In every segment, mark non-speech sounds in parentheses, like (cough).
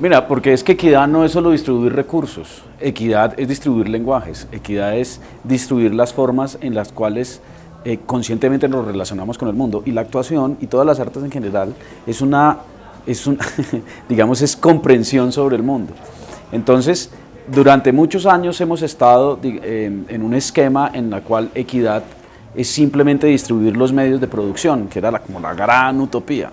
Mira, porque es que equidad no es solo distribuir recursos, equidad es distribuir lenguajes, equidad es distribuir las formas en las cuales eh, conscientemente nos relacionamos con el mundo y la actuación y todas las artes en general es una, es (laughs) digamos, es comprensión sobre el mundo. Entonces, durante muchos años hemos estado en un esquema en el cual equidad es simplemente distribuir los medios de producción, que era como la gran utopía,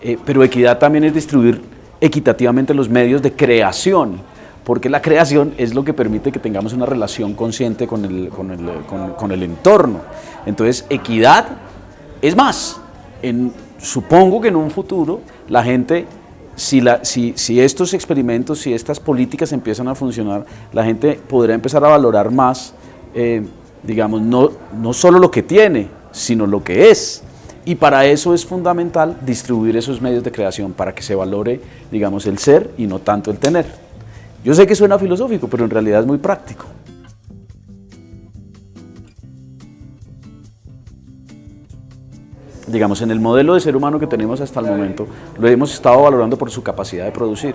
eh, pero equidad también es distribuir equitativamente los medios de creación, porque la creación es lo que permite que tengamos una relación consciente con el, con el, con, el entorno. Entonces, equidad es más. En, supongo que en un futuro la gente, si, la, si, si estos experimentos, si estas políticas empiezan a funcionar, la gente podrá empezar a valorar más, eh, digamos, no, no solo lo que tiene, sino lo que es. Y para eso es fundamental distribuir esos medios de creación, para que se valore, digamos, el ser y no tanto el tener. Yo sé que suena filosófico, pero en realidad es muy práctico. Digamos, en el modelo de ser humano que tenemos hasta el momento, lo hemos estado valorando por su capacidad de producir,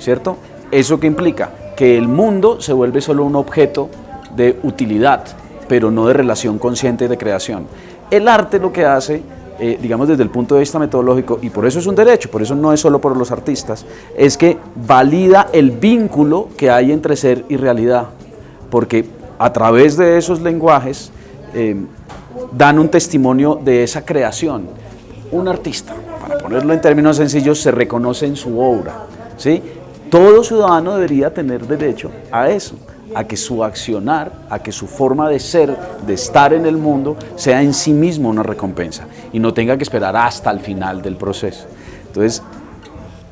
¿cierto? ¿Eso qué implica? Que el mundo se vuelve solo un objeto de utilidad, pero no de relación consciente de creación. El arte lo que hace, eh, digamos desde el punto de vista metodológico, y por eso es un derecho, por eso no es solo por los artistas, es que valida el vínculo que hay entre ser y realidad, porque a través de esos lenguajes eh, dan un testimonio de esa creación. Un artista, para ponerlo en términos sencillos, se reconoce en su obra. ¿sí? Todo ciudadano debería tener derecho a eso a que su accionar, a que su forma de ser, de estar en el mundo, sea en sí mismo una recompensa y no tenga que esperar hasta el final del proceso. Entonces,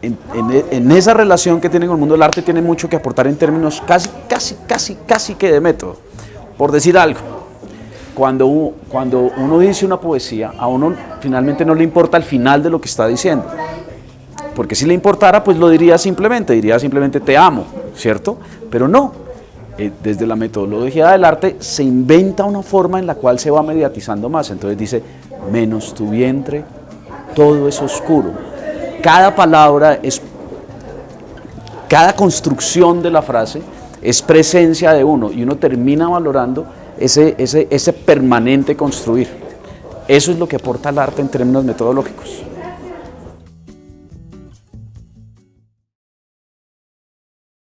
en, esa relación que tiene con el mundo del arte tiene mucho que aportar en términos casi, casi, casi, casi que de método. Por decir algo, cuando, cuando uno dice una poesía, a uno finalmente no le importa el final de lo que está diciendo. Porque si le importara, pues lo diría simplemente, diría simplemente te amo, ¿cierto? Pero no, eh, desde la metodología del arte se inventa una forma en la cual se va mediatizando más. Entonces dice, menos tu vientre, todo es oscuro. Cada palabra es, cada construcción de la frase es presencia de uno y uno termina valorando ese, ese, ese permanente construir. Eso es lo que aporta el arte en términos metodológicos.